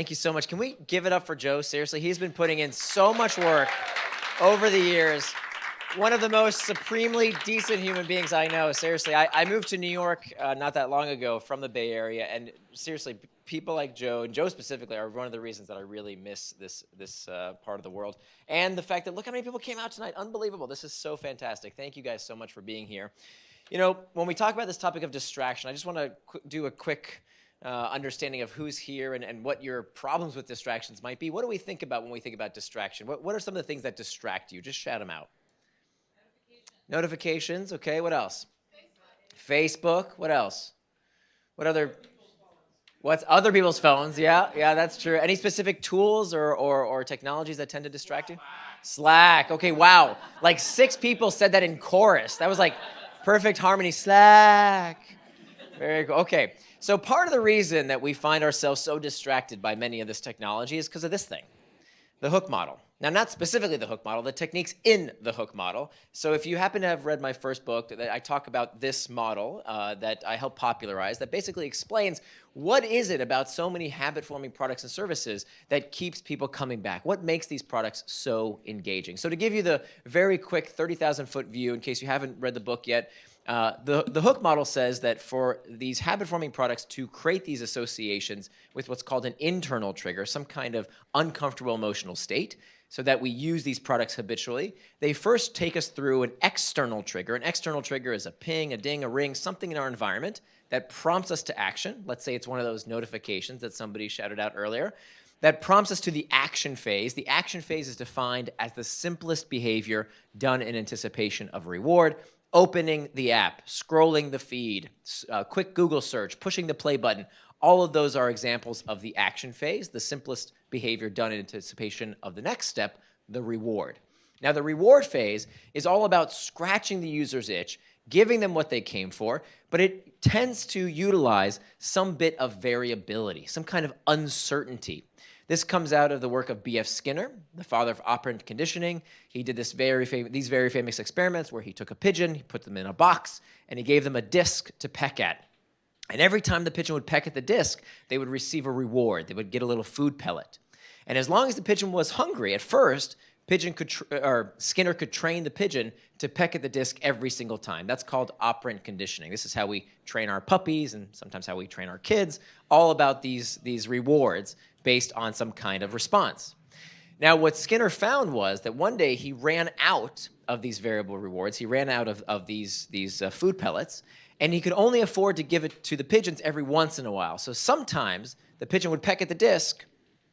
thank you so much. Can we give it up for Joe? Seriously, he's been putting in so much work over the years. One of the most supremely decent human beings I know. Seriously, I, I moved to New York uh, not that long ago from the Bay Area, and seriously, people like Joe, and Joe specifically, are one of the reasons that I really miss this, this uh, part of the world. And the fact that, look how many people came out tonight. Unbelievable. This is so fantastic. Thank you guys so much for being here. You know, when we talk about this topic of distraction, I just want to do a quick uh, understanding of who's here and, and what your problems with distractions might be. What do we think about when we think about distraction? What, what are some of the things that distract you? Just shout them out. Notifications. Notifications, okay. What else? Facebook. Facebook. What else? What other? What's other people's phones? Yeah, yeah, that's true. Any specific tools or, or, or technologies that tend to distract you? Slack. Okay, wow. Like six people said that in chorus. That was like perfect harmony. Slack. Very cool. Okay. So part of the reason that we find ourselves so distracted by many of this technology is because of this thing, the hook model. Now, not specifically the hook model, the techniques in the hook model. So if you happen to have read my first book, that I talk about this model uh, that I help popularize that basically explains what is it about so many habit-forming products and services that keeps people coming back? What makes these products so engaging? So to give you the very quick 30,000-foot view, in case you haven't read the book yet, uh, the, the hook model says that for these habit-forming products to create these associations with what's called an internal trigger, some kind of uncomfortable emotional state, so that we use these products habitually, they first take us through an external trigger. An external trigger is a ping, a ding, a ring, something in our environment that prompts us to action. Let's say it's one of those notifications that somebody shouted out earlier. That prompts us to the action phase. The action phase is defined as the simplest behavior done in anticipation of reward opening the app, scrolling the feed, uh, quick Google search, pushing the play button, all of those are examples of the action phase, the simplest behavior done in anticipation of the next step, the reward. Now, the reward phase is all about scratching the user's itch, giving them what they came for, but it tends to utilize some bit of variability, some kind of uncertainty. This comes out of the work of B.F. Skinner, the father of operant conditioning. He did this very these very famous experiments where he took a pigeon, he put them in a box, and he gave them a disc to peck at. And every time the pigeon would peck at the disc, they would receive a reward. They would get a little food pellet. And as long as the pigeon was hungry at first, pigeon could or Skinner could train the pigeon to peck at the disc every single time. That's called operant conditioning. This is how we train our puppies and sometimes how we train our kids, all about these, these rewards based on some kind of response. Now, what Skinner found was that one day he ran out of these variable rewards. He ran out of, of these, these uh, food pellets, and he could only afford to give it to the pigeons every once in a while. So sometimes the pigeon would peck at the disc,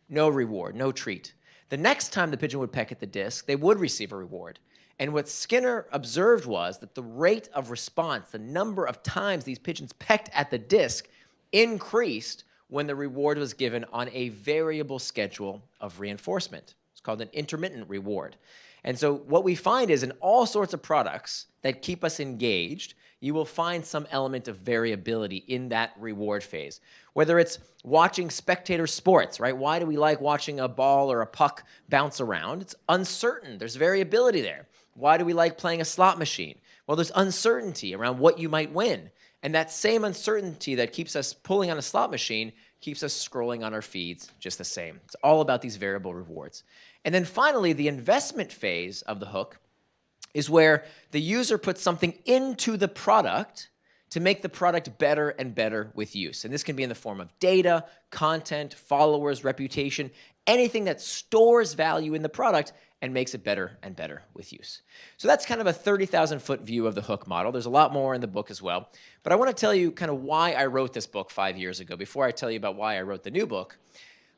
no reward, no treat. The next time the pigeon would peck at the disc, they would receive a reward. And what Skinner observed was that the rate of response, the number of times these pigeons pecked at the disc, increased when the reward was given on a variable schedule of reinforcement. It's called an intermittent reward. And so what we find is in all sorts of products that keep us engaged, you will find some element of variability in that reward phase. Whether it's watching spectator sports, right? Why do we like watching a ball or a puck bounce around? It's uncertain. There's variability there. Why do we like playing a slot machine? Well, there's uncertainty around what you might win. And that same uncertainty that keeps us pulling on a slot machine keeps us scrolling on our feeds just the same. It's all about these variable rewards. And then finally, the investment phase of the hook is where the user puts something into the product to make the product better and better with use. And this can be in the form of data, content, followers, reputation, anything that stores value in the product and makes it better and better with use. So that's kind of a 30,000 foot view of the hook model. There's a lot more in the book as well. But I want to tell you kind of why I wrote this book five years ago before I tell you about why I wrote the new book.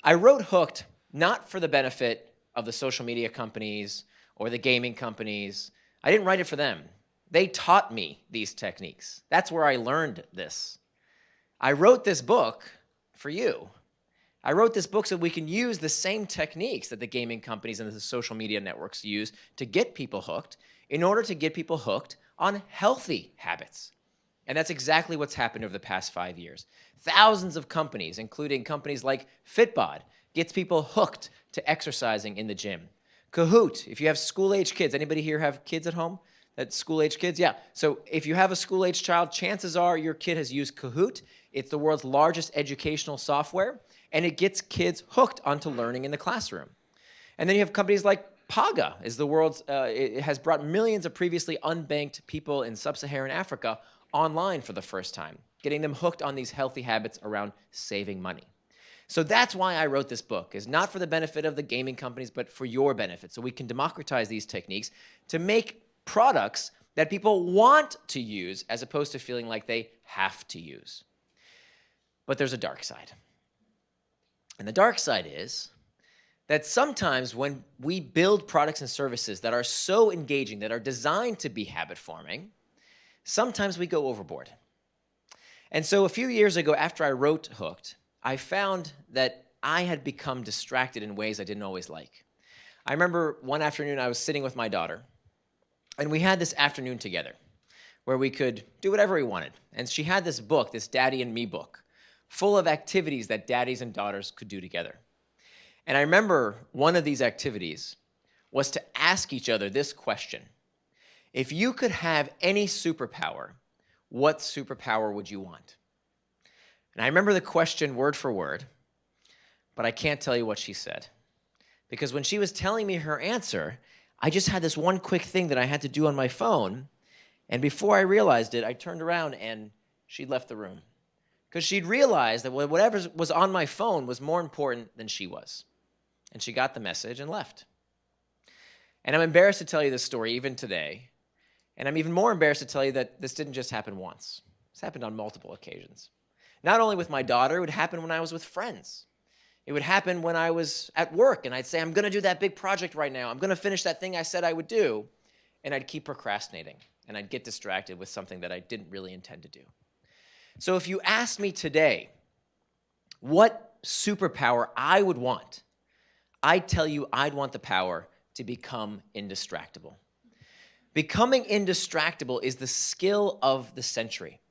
I wrote Hooked not for the benefit of the social media companies or the gaming companies. I didn't write it for them. They taught me these techniques. That's where I learned this. I wrote this book for you. I wrote this book so we can use the same techniques that the gaming companies and the social media networks use to get people hooked in order to get people hooked on healthy habits. And that's exactly what's happened over the past five years. Thousands of companies, including companies like Fitbod, gets people hooked to exercising in the gym. Kahoot, if you have school-age kids, anybody here have kids at home? That school-age kids? Yeah. So if you have a school-age child, chances are your kid has used Kahoot. It's the world's largest educational software. And it gets kids hooked onto learning in the classroom. And then you have companies like Paga is the world's, uh, it has brought millions of previously unbanked people in sub-Saharan Africa online for the first time, getting them hooked on these healthy habits around saving money. So that's why I wrote this book, is not for the benefit of the gaming companies, but for your benefit, so we can democratize these techniques to make products that people want to use as opposed to feeling like they have to use. But there's a dark side. And the dark side is that sometimes when we build products and services that are so engaging, that are designed to be habit forming, sometimes we go overboard. And so a few years ago, after I wrote Hooked, I found that I had become distracted in ways I didn't always like. I remember one afternoon I was sitting with my daughter, and we had this afternoon together where we could do whatever we wanted. And she had this book, this Daddy and Me book, full of activities that daddies and daughters could do together. And I remember one of these activities was to ask each other this question. If you could have any superpower, what superpower would you want? And I remember the question word for word, but I can't tell you what she said. Because when she was telling me her answer, I just had this one quick thing that I had to do on my phone. And before I realized it, I turned around and she'd left the room. Because she'd realized that whatever was on my phone was more important than she was. And she got the message and left. And I'm embarrassed to tell you this story even today. And I'm even more embarrassed to tell you that this didn't just happen once. This happened on multiple occasions. Not only with my daughter, it would happen when I was with friends. It would happen when I was at work and I'd say, I'm going to do that big project right now. I'm going to finish that thing I said I would do. And I'd keep procrastinating and I'd get distracted with something that I didn't really intend to do. So if you ask me today what superpower I would want, I'd tell you I'd want the power to become indistractable. Becoming indistractable is the skill of the century.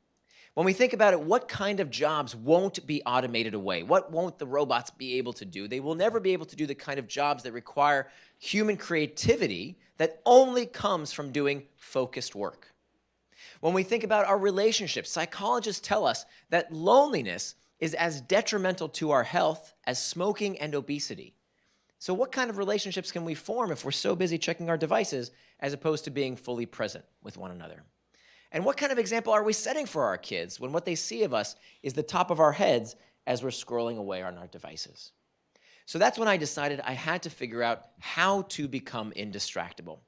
When we think about it, what kind of jobs won't be automated away? What won't the robots be able to do? They will never be able to do the kind of jobs that require human creativity that only comes from doing focused work. When we think about our relationships, psychologists tell us that loneliness is as detrimental to our health as smoking and obesity. So what kind of relationships can we form if we're so busy checking our devices as opposed to being fully present with one another? And what kind of example are we setting for our kids when what they see of us is the top of our heads as we're scrolling away on our devices? So that's when I decided I had to figure out how to become indistractable.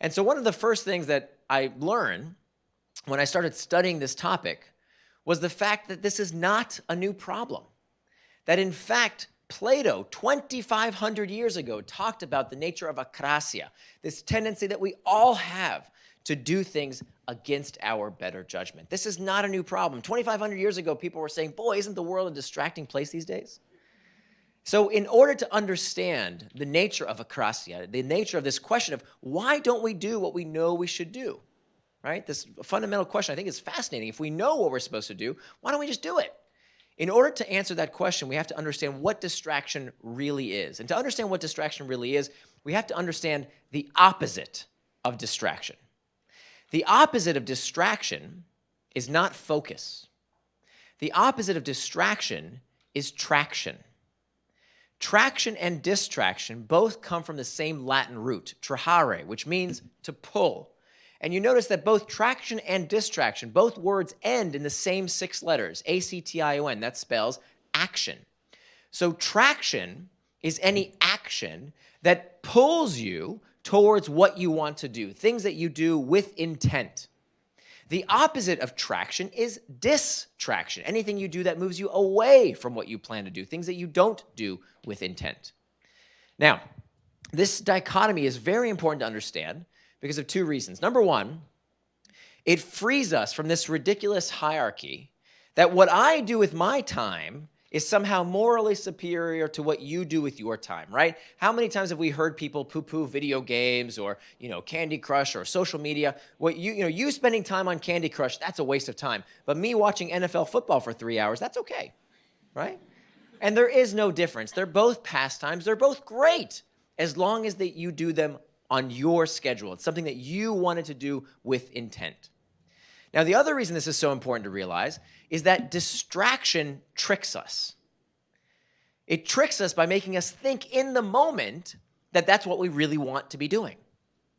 And so one of the first things that I learned when I started studying this topic was the fact that this is not a new problem. That in fact, Plato, 2,500 years ago, talked about the nature of akrasia, this tendency that we all have to do things against our better judgment. This is not a new problem. 2,500 years ago, people were saying, boy, isn't the world a distracting place these days? So in order to understand the nature of akrasia, the nature of this question of why don't we do what we know we should do, right? This fundamental question I think is fascinating. If we know what we're supposed to do, why don't we just do it? In order to answer that question, we have to understand what distraction really is. And to understand what distraction really is, we have to understand the opposite of distraction. The opposite of distraction is not focus. The opposite of distraction is traction. Traction and distraction both come from the same Latin root, trahare, which means to pull. And you notice that both traction and distraction, both words end in the same six letters, A-C-T-I-O-N, that spells action. So traction is any action that pulls you towards what you want to do, things that you do with intent. The opposite of traction is distraction, anything you do that moves you away from what you plan to do, things that you don't do with intent. Now, this dichotomy is very important to understand because of two reasons. Number one, it frees us from this ridiculous hierarchy that what I do with my time is somehow morally superior to what you do with your time, right? How many times have we heard people poo-poo video games or, you know, Candy Crush or social media? What you, you know, you spending time on Candy Crush, that's a waste of time. But me watching NFL football for three hours, that's okay, right? And there is no difference. They're both pastimes. They're both great as long as that you do them on your schedule. It's something that you wanted to do with intent. Now, the other reason this is so important to realize is that distraction tricks us. It tricks us by making us think in the moment that that's what we really want to be doing,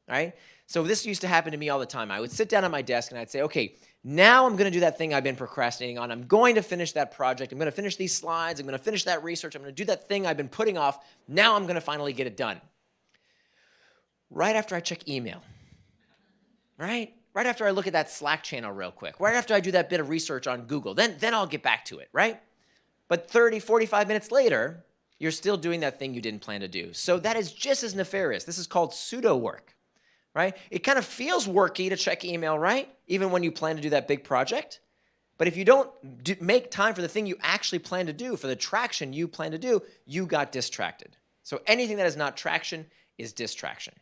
right? So this used to happen to me all the time. I would sit down at my desk and I'd say, okay, now I'm going to do that thing I've been procrastinating on. I'm going to finish that project. I'm going to finish these slides. I'm going to finish that research. I'm going to do that thing I've been putting off. Now I'm going to finally get it done. Right after I check email, right? Right after I look at that Slack channel real quick, right after I do that bit of research on Google, then, then I'll get back to it, right? But 30, 45 minutes later, you're still doing that thing you didn't plan to do. So that is just as nefarious. This is called pseudo work right? It kind of feels worky to check email, right? Even when you plan to do that big project. But if you don't do, make time for the thing you actually plan to do, for the traction you plan to do, you got distracted. So anything that is not traction is distraction.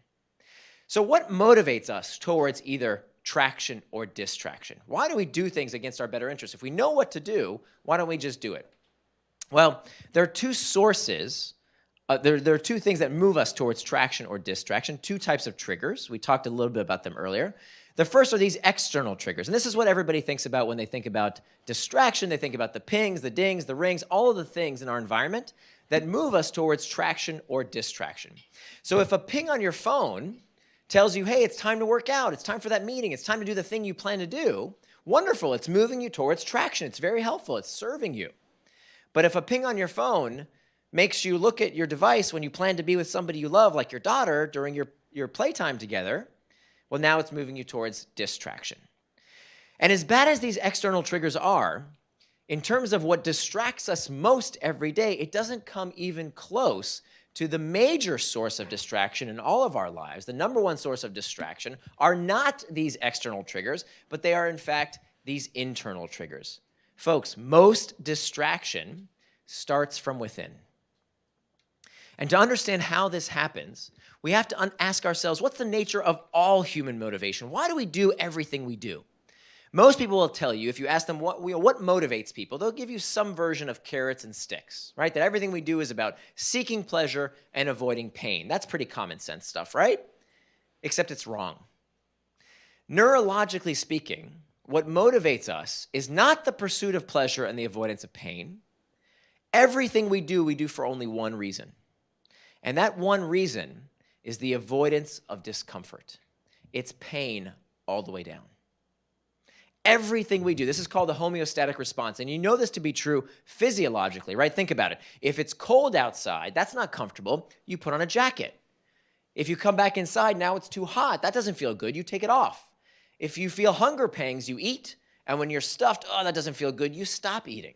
So what motivates us towards either traction or distraction? Why do we do things against our better interests? If we know what to do, why don't we just do it? Well, there are two sources uh, there, there are two things that move us towards traction or distraction, two types of triggers. We talked a little bit about them earlier. The first are these external triggers. And this is what everybody thinks about when they think about distraction. They think about the pings, the dings, the rings, all of the things in our environment that move us towards traction or distraction. So if a ping on your phone tells you, hey, it's time to work out, it's time for that meeting, it's time to do the thing you plan to do, wonderful, it's moving you towards traction. It's very helpful, it's serving you. But if a ping on your phone makes you look at your device when you plan to be with somebody you love, like your daughter, during your, your playtime together, well, now it's moving you towards distraction. And as bad as these external triggers are, in terms of what distracts us most every day, it doesn't come even close to the major source of distraction in all of our lives. The number one source of distraction are not these external triggers, but they are in fact these internal triggers. Folks, most distraction starts from within. And to understand how this happens, we have to ask ourselves, what's the nature of all human motivation? Why do we do everything we do? Most people will tell you, if you ask them what, what motivates people, they'll give you some version of carrots and sticks, right? That everything we do is about seeking pleasure and avoiding pain. That's pretty common sense stuff, right? Except it's wrong. Neurologically speaking, what motivates us is not the pursuit of pleasure and the avoidance of pain. Everything we do, we do for only one reason. And that one reason is the avoidance of discomfort. It's pain all the way down. Everything we do, this is called the homeostatic response. And you know this to be true physiologically, right? Think about it. If it's cold outside, that's not comfortable, you put on a jacket. If you come back inside, now it's too hot, that doesn't feel good, you take it off. If you feel hunger pangs, you eat. And when you're stuffed, oh, that doesn't feel good, you stop eating.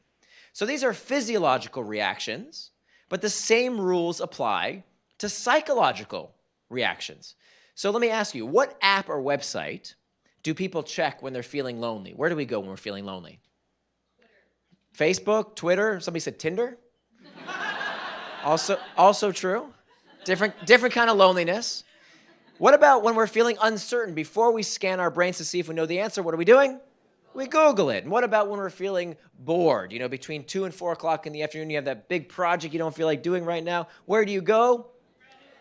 So these are physiological reactions but the same rules apply to psychological reactions. So let me ask you, what app or website do people check when they're feeling lonely? Where do we go when we're feeling lonely? Twitter. Facebook, Twitter, somebody said Tinder? also, also true. Different, different kind of loneliness. What about when we're feeling uncertain? Before we scan our brains to see if we know the answer, what are we doing? we Google it. And what about when we're feeling bored? You know, between 2 and 4 o'clock in the afternoon, you have that big project you don't feel like doing right now. Where do you go?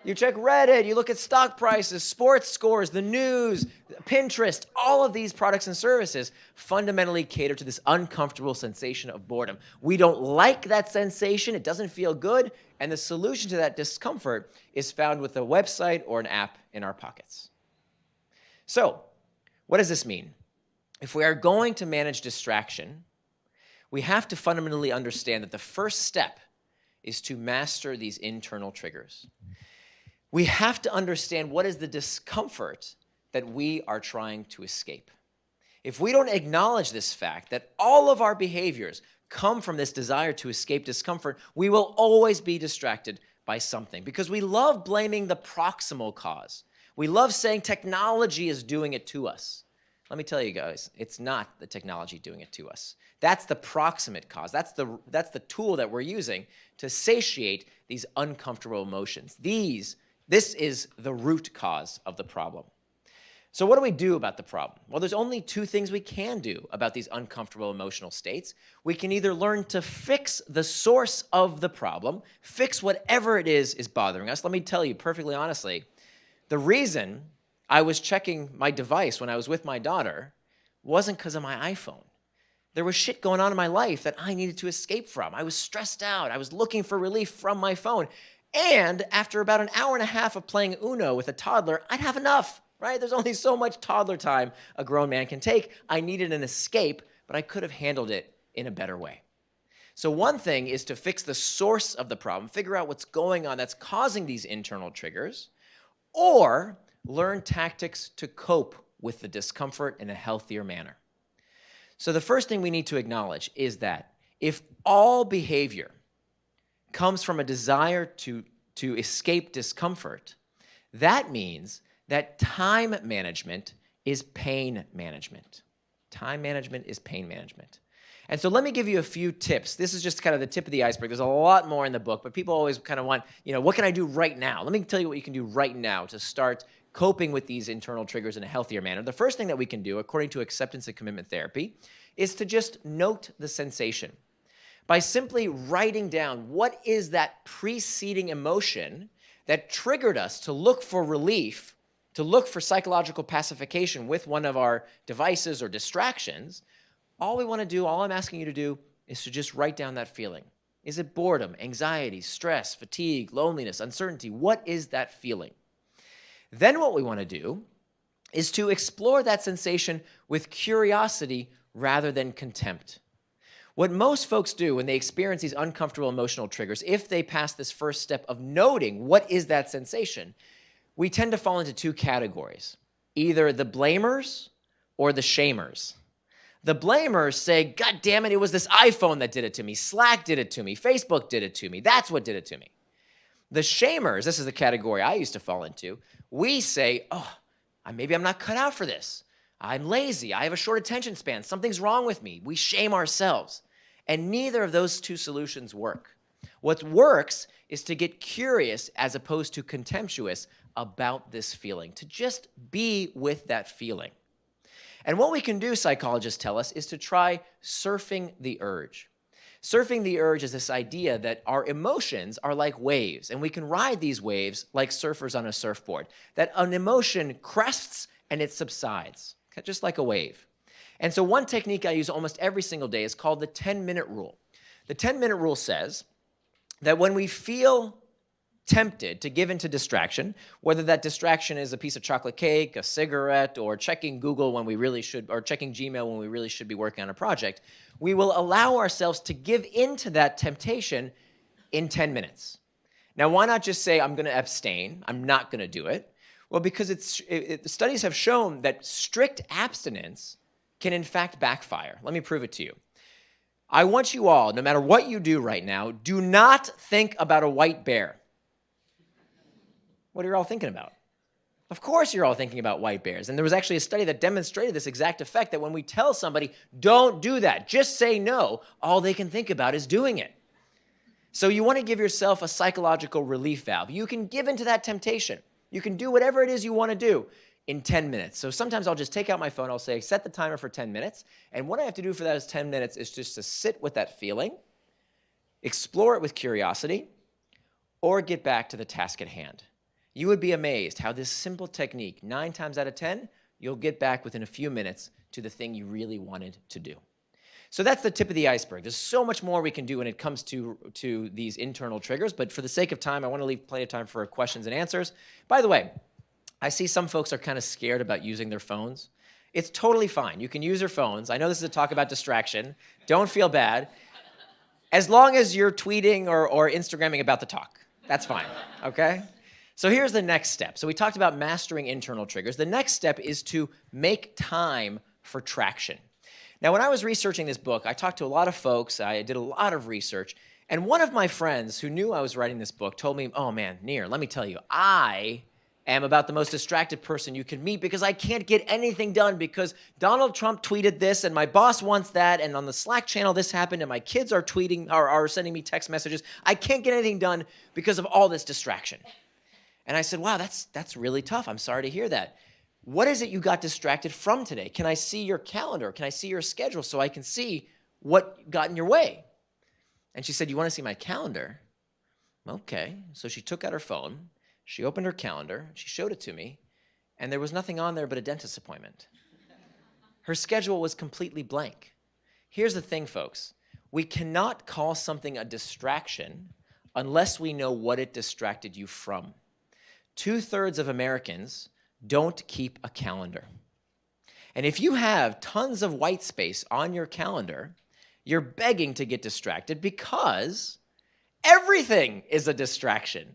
You check Reddit, you look at stock prices, sports scores, the news, Pinterest, all of these products and services fundamentally cater to this uncomfortable sensation of boredom. We don't like that sensation, it doesn't feel good, and the solution to that discomfort is found with a website or an app in our pockets. So, what does this mean? If we are going to manage distraction, we have to fundamentally understand that the first step is to master these internal triggers. We have to understand what is the discomfort that we are trying to escape. If we don't acknowledge this fact that all of our behaviors come from this desire to escape discomfort, we will always be distracted by something because we love blaming the proximal cause. We love saying technology is doing it to us. Let me tell you guys, it's not the technology doing it to us. That's the proximate cause. That's the, that's the tool that we're using to satiate these uncomfortable emotions. These, this is the root cause of the problem. So what do we do about the problem? Well, there's only two things we can do about these uncomfortable emotional states. We can either learn to fix the source of the problem, fix whatever it is is bothering us. Let me tell you perfectly honestly, the reason I was checking my device when I was with my daughter wasn't because of my iPhone. There was shit going on in my life that I needed to escape from. I was stressed out. I was looking for relief from my phone. And after about an hour and a half of playing Uno with a toddler, I'd have enough, right? There's only so much toddler time a grown man can take. I needed an escape, but I could have handled it in a better way. So, one thing is to fix the source of the problem, figure out what's going on that's causing these internal triggers, or learn tactics to cope with the discomfort in a healthier manner. So, the first thing we need to acknowledge is that if all behavior comes from a desire to, to escape discomfort, that means that time management is pain management. Time management is pain management. And so let me give you a few tips. This is just kind of the tip of the iceberg. There's a lot more in the book, but people always kind of want, you know, what can I do right now? Let me tell you what you can do right now to start coping with these internal triggers in a healthier manner. The first thing that we can do, according to acceptance and commitment therapy, is to just note the sensation. By simply writing down what is that preceding emotion that triggered us to look for relief, to look for psychological pacification with one of our devices or distractions, all we want to do, all I'm asking you to do, is to just write down that feeling. Is it boredom, anxiety, stress, fatigue, loneliness, uncertainty? What is that feeling? Then what we want to do is to explore that sensation with curiosity rather than contempt. What most folks do when they experience these uncomfortable emotional triggers, if they pass this first step of noting what is that sensation, we tend to fall into two categories either the blamers or the shamers. The blamers say, God damn it, it was this iPhone that did it to me. Slack did it to me. Facebook did it to me. That's what did it to me. The shamers, this is the category I used to fall into, we say, oh, I maybe I'm not cut out for this. I'm lazy. I have a short attention span. Something's wrong with me. We shame ourselves. And neither of those two solutions work. What works is to get curious as opposed to contemptuous about this feeling, to just be with that feeling. And what we can do, psychologists tell us, is to try surfing the urge. Surfing the urge is this idea that our emotions are like waves, and we can ride these waves like surfers on a surfboard. That an emotion crests and it subsides, just like a wave. And so, one technique I use almost every single day is called the 10 minute rule. The 10 minute rule says that when we feel tempted to give into distraction, whether that distraction is a piece of chocolate cake, a cigarette, or checking Google when we really should, or checking Gmail when we really should be working on a project, we will allow ourselves to give into that temptation in 10 minutes. Now, why not just say, I'm going to abstain, I'm not going to do it? Well, because it's, it, it, studies have shown that strict abstinence can in fact backfire. Let me prove it to you. I want you all, no matter what you do right now, do not think about a white bear. What are you all thinking about? Of course, you're all thinking about white bears. And there was actually a study that demonstrated this exact effect that when we tell somebody, don't do that, just say no, all they can think about is doing it. So you want to give yourself a psychological relief valve. You can give into that temptation. You can do whatever it is you want to do in 10 minutes. So sometimes I'll just take out my phone, I'll say, set the timer for 10 minutes. And what I have to do for those 10 minutes is just to sit with that feeling, explore it with curiosity, or get back to the task at hand. You would be amazed how this simple technique, nine times out of 10, you'll get back within a few minutes to the thing you really wanted to do. So that's the tip of the iceberg. There's so much more we can do when it comes to, to these internal triggers, but for the sake of time, I want to leave plenty of time for questions and answers. By the way, I see some folks are kind of scared about using their phones. It's totally fine. You can use your phones. I know this is a talk about distraction. Don't feel bad. As long as you're tweeting or, or Instagramming about the talk, that's fine, okay? So here's the next step. So we talked about mastering internal triggers. The next step is to make time for traction. Now, when I was researching this book, I talked to a lot of folks, I did a lot of research, and one of my friends who knew I was writing this book told me, oh man, Nir, let me tell you, I am about the most distracted person you can meet because I can't get anything done because Donald Trump tweeted this and my boss wants that and on the Slack channel this happened and my kids are tweeting or are sending me text messages. I can't get anything done because of all this distraction. And I said, wow, that's, that's really tough. I'm sorry to hear that. What is it you got distracted from today? Can I see your calendar? Can I see your schedule so I can see what got in your way? And she said, You want to see my calendar? Okay. So she took out her phone, she opened her calendar, she showed it to me, and there was nothing on there but a dentist appointment. Her schedule was completely blank. Here's the thing, folks. We cannot call something a distraction unless we know what it distracted you from. Two thirds of Americans don't keep a calendar. And if you have tons of white space on your calendar, you're begging to get distracted because everything is a distraction.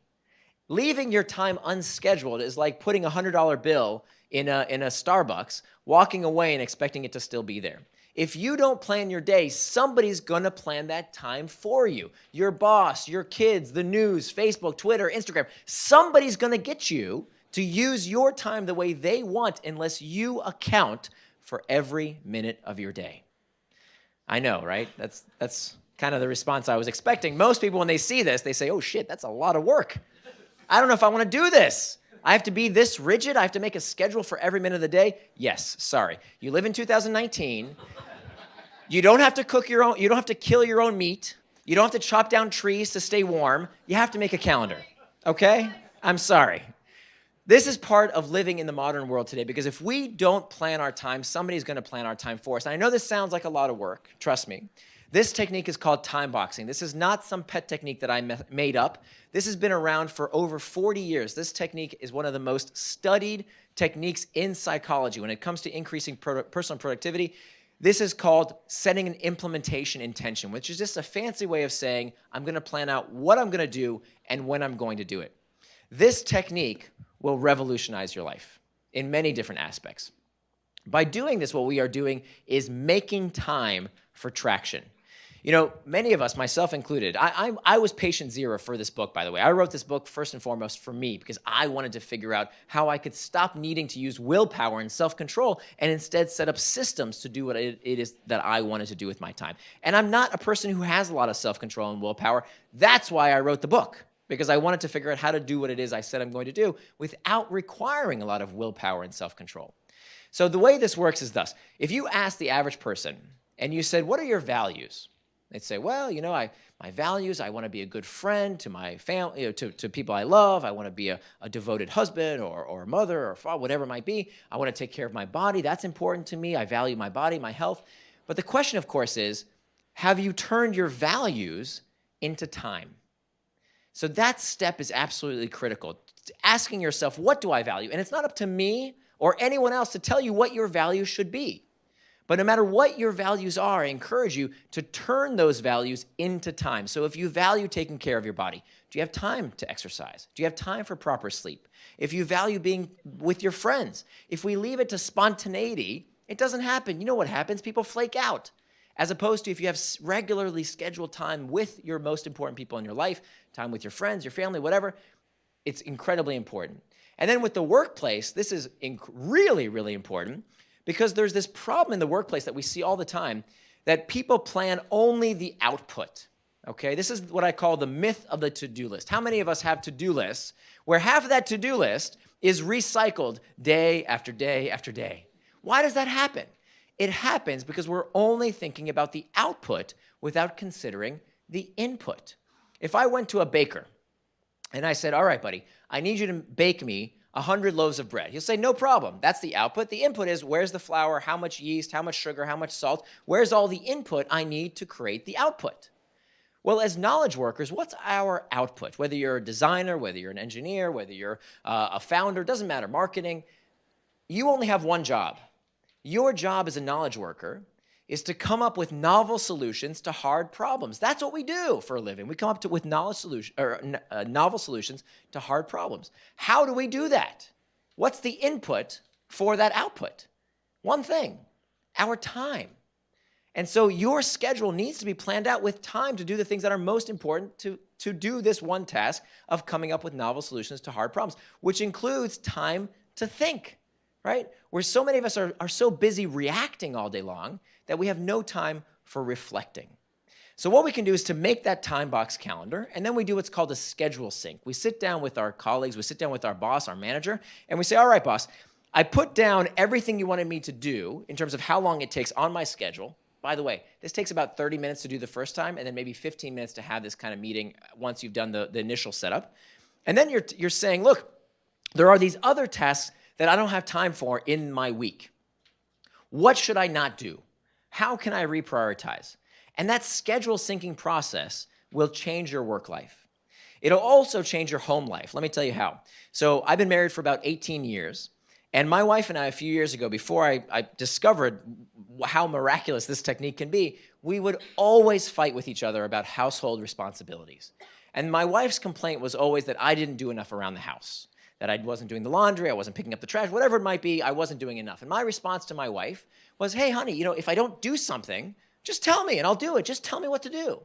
Leaving your time unscheduled is like putting a $100 bill in a, in a Starbucks, walking away and expecting it to still be there. If you don't plan your day, somebody's gonna plan that time for you. Your boss, your kids, the news, Facebook, Twitter, Instagram, somebody's gonna get you to use your time the way they want unless you account for every minute of your day. I know, right? That's, that's kind of the response I was expecting. Most people, when they see this, they say, oh shit, that's a lot of work. I don't know if I want to do this. I have to be this rigid. I have to make a schedule for every minute of the day. Yes, sorry. You live in 2019. You don't have to cook your own, you don't have to kill your own meat. You don't have to chop down trees to stay warm. You have to make a calendar. Okay? I'm sorry. This is part of living in the modern world today because if we don't plan our time, somebody's going to plan our time for us. And I know this sounds like a lot of work, trust me. This technique is called time boxing. This is not some pet technique that I made up. This has been around for over 40 years. This technique is one of the most studied techniques in psychology when it comes to increasing personal productivity. This is called setting an implementation intention, which is just a fancy way of saying, I'm going to plan out what I'm going to do and when I'm going to do it. This technique will revolutionize your life in many different aspects. By doing this, what we are doing is making time for traction. You know, many of us, myself included, I, I, I, was patient zero for this book, by the way. I wrote this book first and foremost for me because I wanted to figure out how I could stop needing to use willpower and self-control and instead set up systems to do what it, it is that I wanted to do with my time. And I'm not a person who has a lot of self-control and willpower. That's why I wrote the book because I wanted to figure out how to do what it is I said I'm going to do without requiring a lot of willpower and self-control. So the way this works is thus. If you ask the average person and you said, what are your values? They'd say, well, you know, I, my values, I want to be a good friend to my family, you know, to, to people I love. I want to be a, a devoted husband or, or mother or father, whatever it might be. I want to take care of my body. That's important to me. I value my body, my health. But the question, of course, is, have you turned your values into time? So that step is absolutely critical. Asking yourself, what do I value? And it's not up to me or anyone else to tell you what your values should be. But no matter what your values are, I encourage you to turn those values into time. So if you value taking care of your body, do you have time to exercise? Do you have time for proper sleep? If you value being with your friends, if we leave it to spontaneity, it doesn't happen. You know what happens? People flake out as opposed to if you have regularly scheduled time with your most important people in your life, time with your friends, your family, whatever, it's incredibly important. And then with the workplace, this is really, really important because there's this problem in the workplace that we see all the time that people plan only the output. Okay, this is what I call the myth of the to-do list. How many of us have to-do lists where half of that to-do list is recycled day after day after day? Why does that happen? It happens because we're only thinking about the output without considering the input. If I went to a baker and I said, all right, buddy, I need you to bake me 100 loaves of bread. He'll say, no problem. That's the output. The input is where's the flour, how much yeast, how much sugar, how much salt? Where's all the input I need to create the output? Well, as knowledge workers, what's our output? Whether you're a designer, whether you're an engineer, whether you're uh, a founder, doesn't matter, marketing, you only have one job, your job as a knowledge worker is to come up with novel solutions to hard problems. That's what we do for a living. We come up to, with knowledge solution, or, uh, novel solutions to hard problems. How do we do that? What's the input for that output? One thing, our time. And so your schedule needs to be planned out with time to do the things that are most important to, to do this one task of coming up with novel solutions to hard problems, which includes time to think right? Where so many of us are, are so busy reacting all day long that we have no time for reflecting. So what we can do is to make that time box calendar, and then we do what's called a schedule sync. We sit down with our colleagues, we sit down with our boss, our manager, and we say, all right, boss, I put down everything you wanted me to do in terms of how long it takes on my schedule. By the way, this takes about 30 minutes to do the first time, and then maybe 15 minutes to have this kind of meeting once you've done the, the initial setup. And then you're, you're saying, look, there are these other tasks that I don't have time for in my week. What should I not do? How can I reprioritize? And that schedule syncing process will change your work life. It'll also change your home life. Let me tell you how. So I've been married for about 18 years. And my wife and I, a few years ago, before I, I, discovered how miraculous this technique can be, we would always fight with each other about household responsibilities. And my wife's complaint was always that I didn't do enough around the house, that I wasn't doing the laundry, I wasn't picking up the trash, whatever it might be, I wasn't doing enough. And my response to my wife was, hey, honey, you know, if I don't do something, just tell me and I'll do it. Just tell me what to do.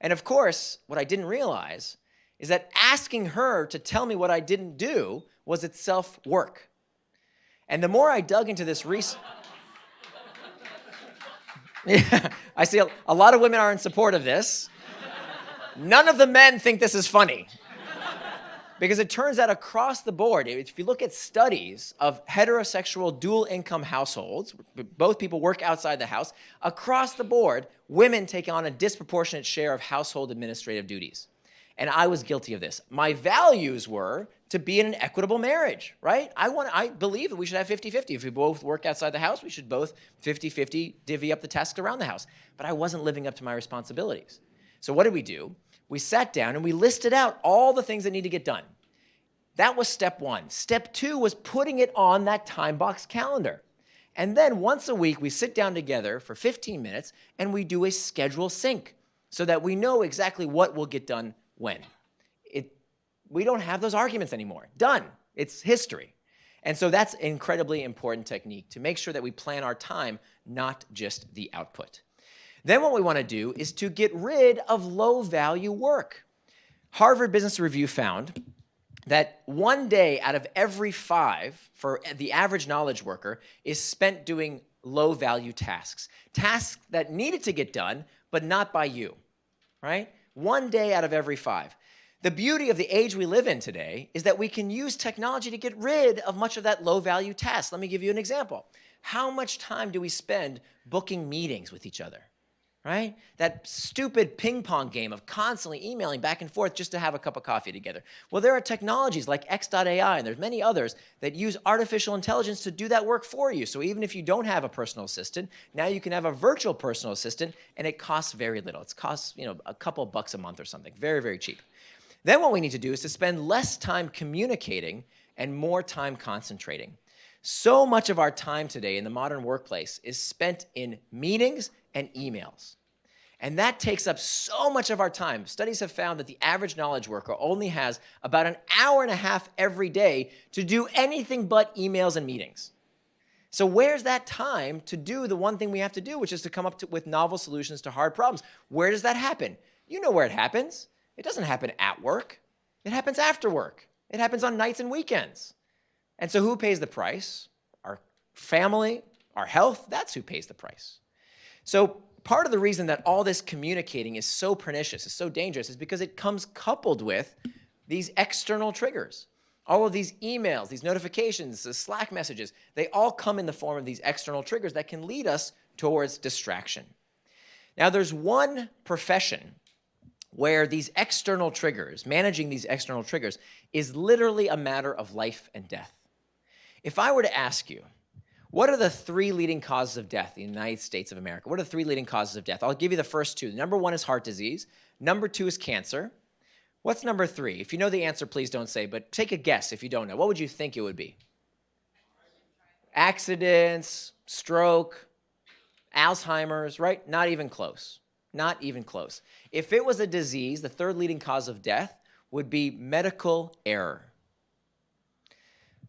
And of course, what I didn't realize is that asking her to tell me what I didn't do was itself work. And the more I dug into this research, I see a, a lot of women are in support of this. None of the men think this is funny. Because it turns out across the board, if you look at studies of heterosexual dual income households, both people work outside the house, across the board, women take on a disproportionate share of household administrative duties. And I was guilty of this. My values were to be in an equitable marriage, right? I want I believe that we should have 50-50. If we both work outside the house, we should both 50-50 divvy up the tasks around the house. But I wasn't living up to my responsibilities. So what did we do? We sat down and we listed out all the things that need to get done. That was step one. Step two was putting it on that time box calendar. And then once a week, we sit down together for 15 minutes and we do a schedule sync so that we know exactly what will get done when It, we don't have those arguments anymore. Done. It's history. And so that's an incredibly important technique to make sure that we plan our time, not just the output. Then what we want to do is to get rid of low value work. Harvard Business Review found that one day out of every five for the average knowledge worker is spent doing low value tasks, tasks that needed to get done, but not by you, right? One day out of every five. The beauty of the age we live in today is that we can use technology to get rid of much of that low value task. Let me give you an example. How much time do we spend booking meetings with each other? Right? That stupid ping pong game of constantly emailing back and forth just to have a cup of coffee together. Well, there are technologies like X.AI and there's many others that use artificial intelligence to do that work for you. So even if you don't have a personal assistant, now you can have a virtual personal assistant and it costs very little. It costs, you know, a couple bucks a month or something. Very, very cheap. Then what we need to do is to spend less time communicating and more time concentrating. So much of our time today in the modern workplace is spent in meetings and emails. And that takes up so much of our time. Studies have found that the average knowledge worker only has about an hour and a half every day to do anything but emails and meetings. So where's that time to do the one thing we have to do, which is to come up to, with novel solutions to hard problems? Where does that happen? You know where it happens. It doesn't happen at work. It happens after work. It happens on nights and weekends. And so who pays the price? Our family, our health, that's who pays the price. So part of the reason that all this communicating is so pernicious, is so dangerous, is because it comes coupled with these external triggers. All of these emails, these notifications, the Slack messages, they all come in the form of these external triggers that can lead us towards distraction. Now, there's one profession where these external triggers, managing these external triggers, is literally a matter of life and death. If I were to ask you, what are the three leading causes of death in the United States of America? What are the three leading causes of death? I'll give you the first two. Number one is heart disease. Number two is cancer. What's number three? If you know the answer, please don't say, but take a guess if you don't know. What would you think it would be? Accidents, stroke, Alzheimer's, right? Not even close. Not even close. If it was a disease, the third leading cause of death would be medical error.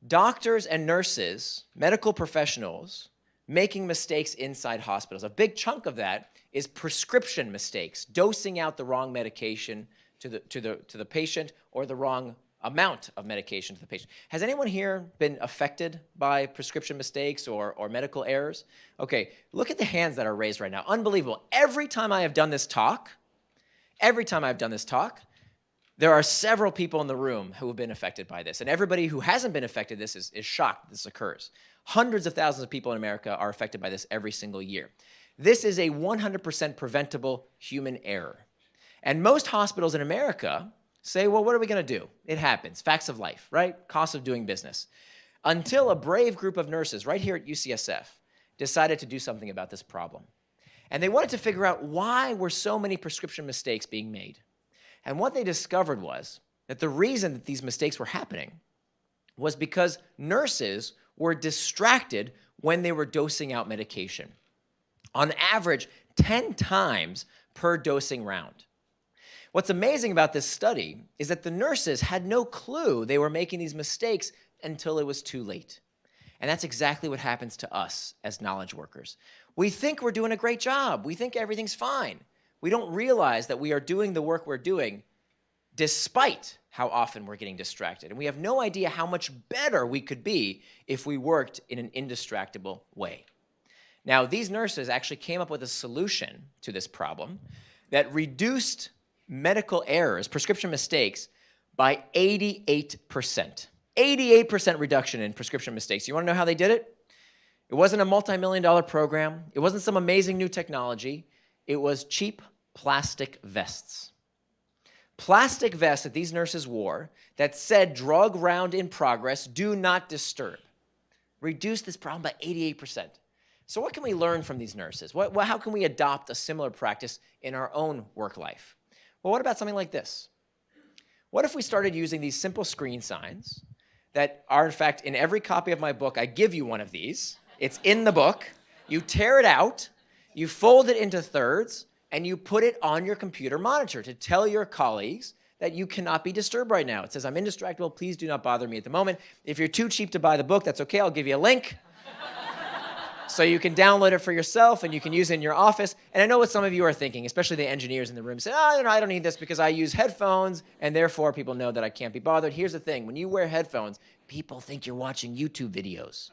Doctors and nurses, medical professionals, making mistakes inside hospitals. A big chunk of that is prescription mistakes, dosing out the wrong medication to the, to the, to the patient or the wrong amount of medication to the patient. Has anyone here been affected by prescription mistakes or, or medical errors? Okay, look at the hands that are raised right now. Unbelievable. Every time I have done this talk, every time I've done this talk, there are several people in the room who have been affected by this. And everybody who hasn't been affected this is, is shocked this occurs. Hundreds of thousands of people in America are affected by this every single year. This is a 100% preventable human error. And most hospitals in America say, well, what are we going to do? It happens. Facts of life, right? Cost of doing business. Until a brave group of nurses right here at UCSF decided to do something about this problem. And they wanted to figure out why were so many prescription mistakes being made. And what they discovered was that the reason that these mistakes were happening was because nurses were distracted when they were dosing out medication. On average, 10 times per dosing round. What's amazing about this study is that the nurses had no clue they were making these mistakes until it was too late. And that's exactly what happens to us as knowledge workers. We think we're doing a great job. We think everything's fine. We don't realize that we are doing the work we're doing despite how often we're getting distracted. And we have no idea how much better we could be if we worked in an indistractable way. Now, these nurses actually came up with a solution to this problem that reduced medical errors, prescription mistakes, by 88%. 88% reduction in prescription mistakes. You wanna know how they did it? It wasn't a multi-million dollar program. It wasn't some amazing new technology. It was cheap plastic vests. Plastic vests that these nurses wore that said drug round in progress, do not disturb. Reduced this problem by 88%. So what can we learn from these nurses? What, how can we adopt a similar practice in our own work life? Well, what about something like this? What if we started using these simple screen signs that are, in fact, in every copy of my book, I give you one of these. It's in the book. You tear it out, you fold it into thirds, and you put it on your computer monitor to tell your colleagues that you cannot be disturbed right now. It says, I'm indistractable, please do not bother me at the moment. If you're too cheap to buy the book, that's okay, I'll give you a link. So you can download it for yourself and you can use it in your office. And I know what some of you are thinking, especially the engineers in the room, say, oh, you know, I don't need this because I use headphones and therefore people know that I can't be bothered. Here's the thing, when you wear headphones, people think you're watching YouTube videos.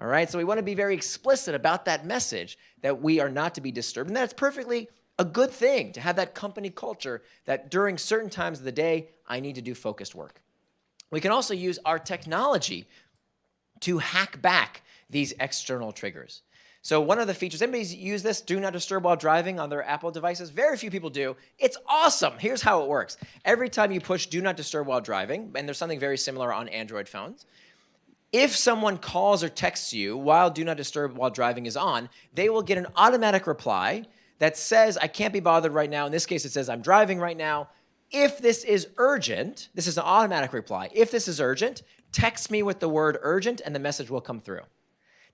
All right, so we want to be very explicit about that message that we are not to be disturbed. And that's perfectly a good thing to have that company culture that during certain times of the day, I need to do focused work. We can also use our technology to hack back these external triggers. So one of the features, anybody use this, do not disturb while driving on their Apple devices? Very few people do. It's awesome. Here's how it works. Every time you push do not disturb while driving, and there's something very similar on Android phones, if someone calls or texts you while do not disturb while driving is on, they will get an automatic reply that says, I can't be bothered right now. In this case, it says, I'm driving right now. If this is urgent, this is an automatic reply. If this is urgent, text me with the word urgent and the message will come through.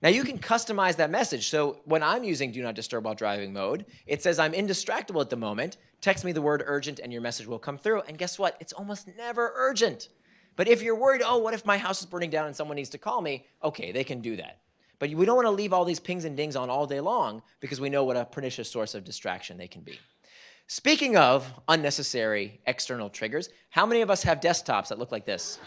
Now you can customize that message. So when I'm using do not disturb while driving mode, it says I'm indistractable at the moment. Text me the word urgent and your message will come through. And guess what? It's almost never urgent. But if you're worried, oh, what if my house is burning down and someone needs to call me? Okay, they can do that. But we don't want to leave all these pings and dings on all day long because we know what a pernicious source of distraction they can be. Speaking of unnecessary external triggers, how many of us have desktops that look like this?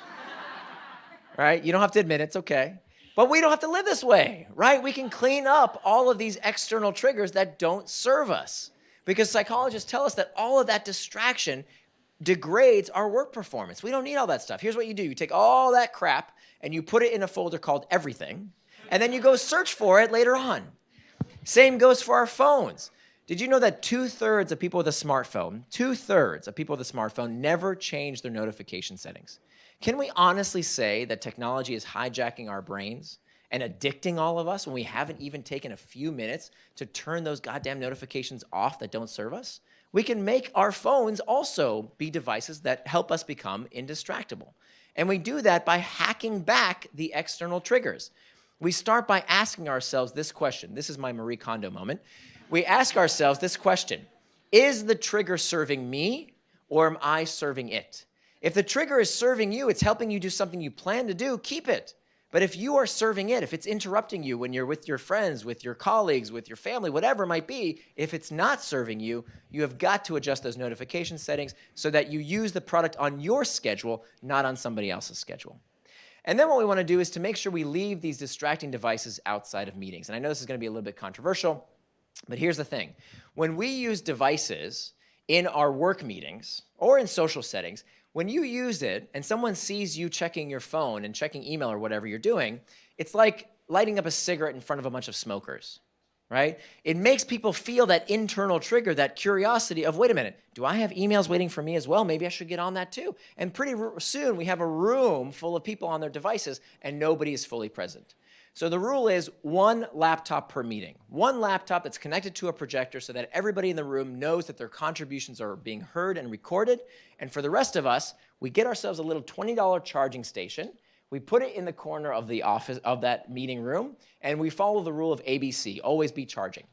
right? You don't have to admit it, it's okay. But we don't have to live this way, right? We can clean up all of these external triggers that don't serve us. Because psychologists tell us that all of that distraction degrades our work performance. We don't need all that stuff. Here's what you do. You take all that crap and you put it in a folder called everything, and then you go search for it later on. Same goes for our phones. Did you know that two-thirds of people with a smartphone, two-thirds of people with a smartphone never change their notification settings? Can we honestly say that technology is hijacking our brains and addicting all of us when we haven't even taken a few minutes to turn those goddamn notifications off that don't serve us? We can make our phones also be devices that help us become indistractable. And we do that by hacking back the external triggers. We start by asking ourselves this question. This is my Marie Kondo moment. We ask ourselves this question. Is the trigger serving me or am I serving it? If the trigger is serving you, it's helping you do something you plan to do, keep it. But if you are serving it, if it's interrupting you when you're with your friends, with your colleagues, with your family, whatever it might be, if it's not serving you, you have got to adjust those notification settings so that you use the product on your schedule, not on somebody else's schedule. And then what we want to do is to make sure we leave these distracting devices outside of meetings. And I know this is going to be a little bit controversial, but here's the thing. When we use devices in our work meetings or in social settings, when you use it and someone sees you checking your phone and checking email or whatever you're doing, it's like lighting up a cigarette in front of a bunch of smokers, right? It makes people feel that internal trigger, that curiosity of, wait a minute, do I have emails waiting for me as well? Maybe I should get on that too. And pretty soon we have a room full of people on their devices and nobody is fully present. So the rule is one laptop per meeting. One laptop that's connected to a projector so that everybody in the room knows that their contributions are being heard and recorded. And for the rest of us, we get ourselves a little $20 charging station. We put it in the corner of the office of that meeting room, and we follow the rule of ABC, always be charging.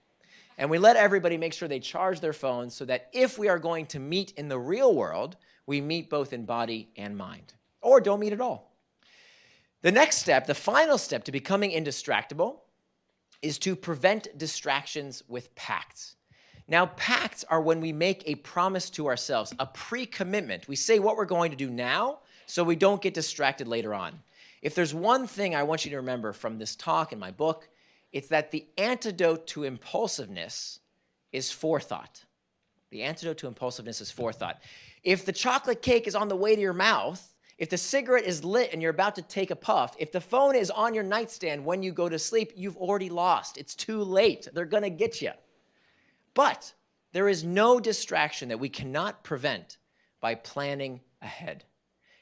And we let everybody make sure they charge their phones so that if we are going to meet in the real world, we meet both in body and mind, or don't meet at all. The next step, the final step to becoming indistractable, is to prevent distractions with pacts. Now, pacts are when we make a promise to ourselves, a pre-commitment. We say what we're going to do now so we don't get distracted later on. If there's one thing I want you to remember from this talk and my book, it's that the antidote to impulsiveness is forethought. The antidote to impulsiveness is forethought. If the chocolate cake is on the way to your mouth, if the cigarette is lit and you're about to take a puff, if the phone is on your nightstand when you go to sleep, you've already lost. It's too late. They're going to get you. But there is no distraction that we cannot prevent by planning ahead.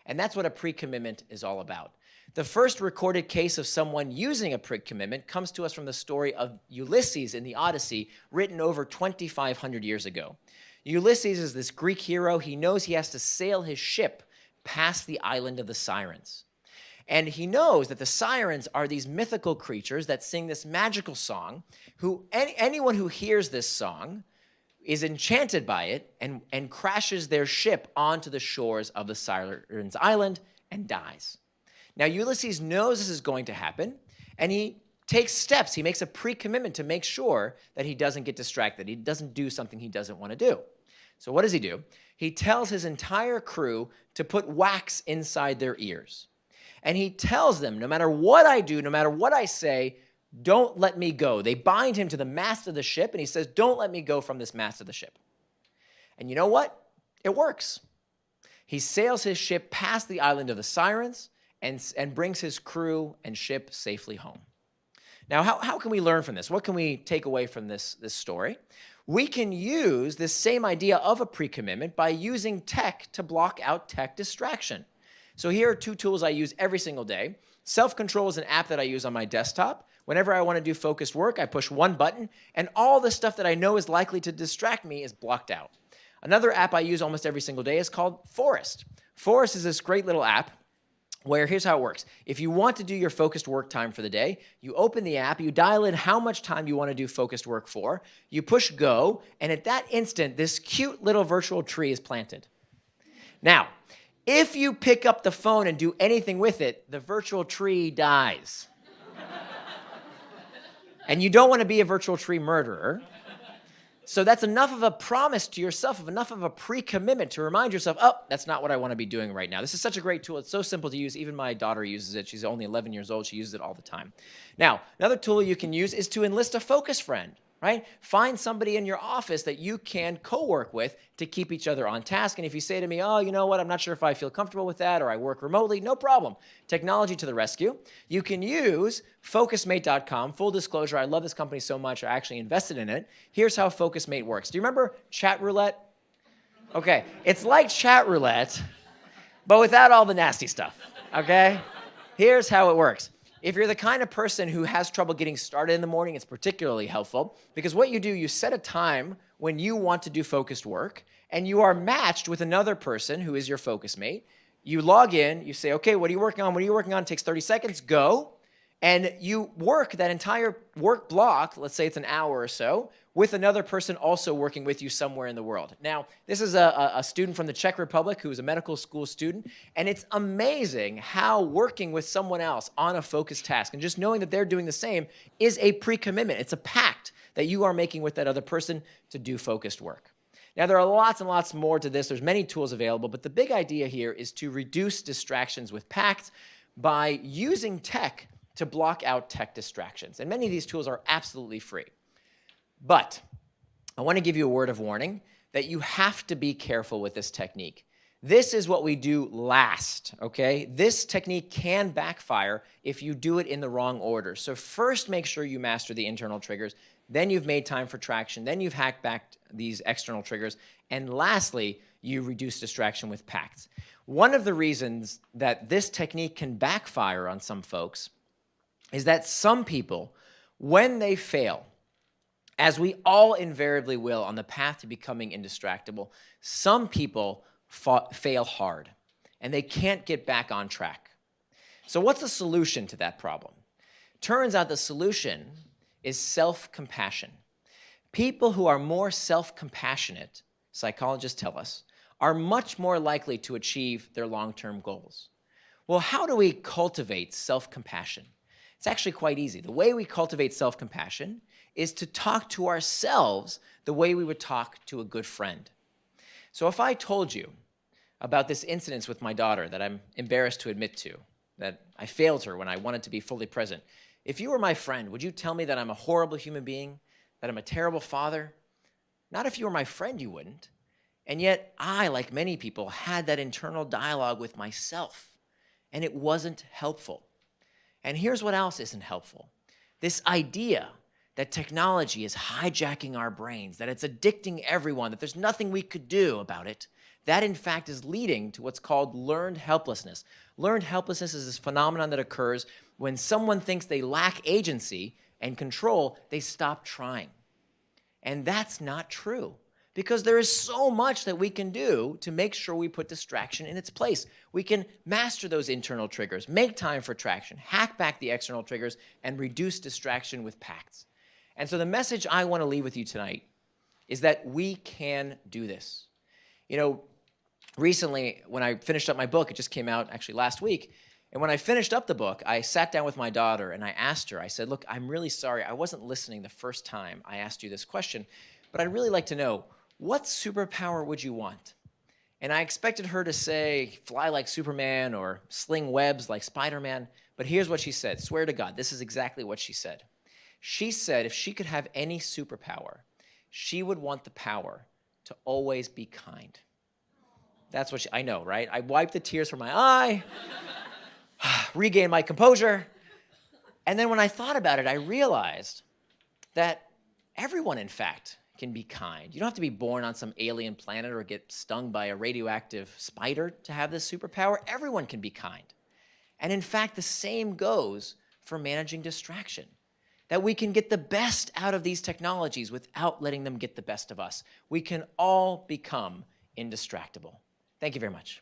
And that's what a pre-commitment is all about. The first recorded case of someone using a pre-commitment comes to us from the story of Ulysses in the Odyssey, written over 2,500 years ago. Ulysses is this Greek hero. He knows he has to sail his ship past the island of the Sirens. And he knows that the sirens are these mythical creatures that sing this magical song, who any, anyone who hears this song is enchanted by it and, and crashes their ship onto the shores of the Sirens Island and dies. Now, Ulysses knows this is going to happen, and he takes steps. He makes a pre-commitment to make sure that he doesn't get distracted. He doesn't do something he doesn't want to do. So what does he do? He tells his entire crew to put wax inside their ears. And he tells them, no matter what I do, no matter what I say, don't let me go. They bind him to the mast of the ship, and he says, don't let me go from this mast of the ship. And you know what? It works. He sails his ship past the island of the Sirens and, and brings his crew and ship safely home. Now, how, how can we learn from this? What can we take away from this, this story? We can use this same idea of a pre-commitment by using tech to block out tech distraction. So here are two tools I use every single day. Self-Control is an app that I use on my desktop. Whenever I want to do focused work, I push one button, and all the stuff that I know is likely to distract me is blocked out. Another app I use almost every single day is called Forest. Forest is this great little app where here's how it works. If you want to do your focused work time for the day, you open the app, you dial in how much time you want to do focused work for, you push go, and at that instant, this cute little virtual tree is planted. Now, if you pick up the phone and do anything with it, the virtual tree dies. and you don't want to be a virtual tree murderer. So that's enough of a promise to yourself, of enough of a pre-commitment to remind yourself, oh, that's not what I want to be doing right now. This is such a great tool. It's so simple to use. Even my daughter uses it. She's only 11 years old. She uses it all the time. Now, another tool you can use is to enlist a focus friend right? Find somebody in your office that you can co-work with to keep each other on task. And if you say to me, oh, you know what, I'm not sure if I feel comfortable with that or I work remotely, no problem. Technology to the rescue. You can use focusmate.com. Full disclosure, I love this company so much, I actually invested in it. Here's how Focusmate works. Do you remember chat roulette? Okay, it's like chat roulette, but without all the nasty stuff, okay? Here's how it works. If you're the kind of person who has trouble getting started in the morning, it's particularly helpful because what you do, you set a time when you want to do focused work and you are matched with another person who is your focus mate. You log in, you say, okay, what are you working on? What are you working on? It takes 30 seconds, go. And you work that entire work block, let's say it's an hour or so, with another person also working with you somewhere in the world. Now, this is a, a, student from the Czech Republic who is a medical school student, and it's amazing how working with someone else on a focused task and just knowing that they're doing the same is a pre-commitment. It's a pact that you are making with that other person to do focused work. Now, there are lots and lots more to this. There's many tools available, but the big idea here is to reduce distractions with pacts by using tech to block out tech distractions. And many of these tools are absolutely free. But I want to give you a word of warning that you have to be careful with this technique. This is what we do last, okay? This technique can backfire if you do it in the wrong order. So first make sure you master the internal triggers, then you've made time for traction, then you've hacked back these external triggers, and lastly, you reduce distraction with pacts. One of the reasons that this technique can backfire on some folks is that some people, when they fail, as we all invariably will on the path to becoming indistractable, some people fail hard and they can't get back on track. So what's the solution to that problem? Turns out the solution is self-compassion. People who are more self-compassionate, psychologists tell us, are much more likely to achieve their long-term goals. Well, how do we cultivate self-compassion? It's actually quite easy. The way we cultivate self-compassion is to talk to ourselves the way we would talk to a good friend. So if I told you about this incident with my daughter that I'm embarrassed to admit to, that I failed her when I wanted to be fully present, if you were my friend, would you tell me that I'm a horrible human being, that I'm a terrible father? Not if you were my friend, you wouldn't. And yet I, like many people, had that internal dialogue with myself, and it wasn't helpful. And here's what else isn't helpful. This idea that technology is hijacking our brains, that it's addicting everyone, that there's nothing we could do about it, that in fact is leading to what's called learned helplessness. Learned helplessness is this phenomenon that occurs when someone thinks they lack agency and control, they stop trying. And that's not true because there is so much that we can do to make sure we put distraction in its place. We can master those internal triggers, make time for traction, hack back the external triggers, and reduce distraction with pacts. And so the message I want to leave with you tonight is that we can do this. You know, recently when I finished up my book, it just came out actually last week, and when I finished up the book, I sat down with my daughter and I asked her, I said, look, I'm really sorry. I wasn't listening the first time I asked you this question, but I'd really like to know, what superpower would you want? And I expected her to say, fly like Superman or sling webs like Spider-Man, but here's what she said. Swear to God, this is exactly what she said. She said if she could have any superpower, she would want the power to always be kind. That's what she, I know, right? I wiped the tears from my eye, regained my composure. And then when I thought about it, I realized that everyone, in fact, can be kind. You don't have to be born on some alien planet or get stung by a radioactive spider to have this superpower. Everyone can be kind. And in fact, the same goes for managing distraction. That we can get the best out of these technologies without letting them get the best of us. We can all become indistractable. Thank you very much.